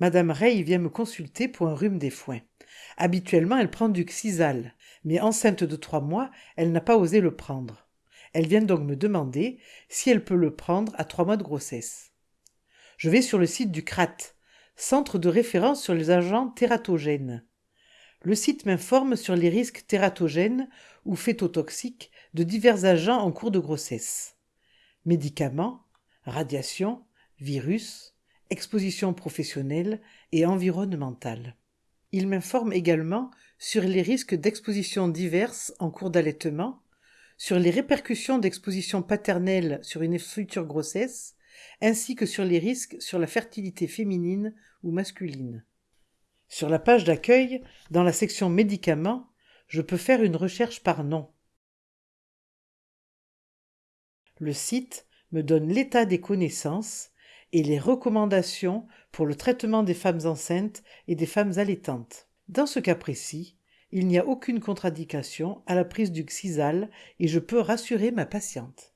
Madame Rey vient me consulter pour un rhume des foins. Habituellement, elle prend du Xisal, mais enceinte de trois mois, elle n'a pas osé le prendre. Elle vient donc me demander si elle peut le prendre à trois mois de grossesse. Je vais sur le site du CRAT, Centre de référence sur les agents tératogènes. Le site m'informe sur les risques tératogènes ou phétotoxiques de divers agents en cours de grossesse. Médicaments, radiation, virus, exposition professionnelle et environnementale. Il m'informe également sur les risques d'exposition diverses en cours d'allaitement, sur les répercussions d'exposition paternelle sur une future grossesse, ainsi que sur les risques sur la fertilité féminine ou masculine. Sur la page d'accueil, dans la section médicaments, je peux faire une recherche par nom. Le site me donne l'état des connaissances et les recommandations pour le traitement des femmes enceintes et des femmes allaitantes. Dans ce cas précis, il n'y a aucune contre-indication à la prise du Xisal et je peux rassurer ma patiente.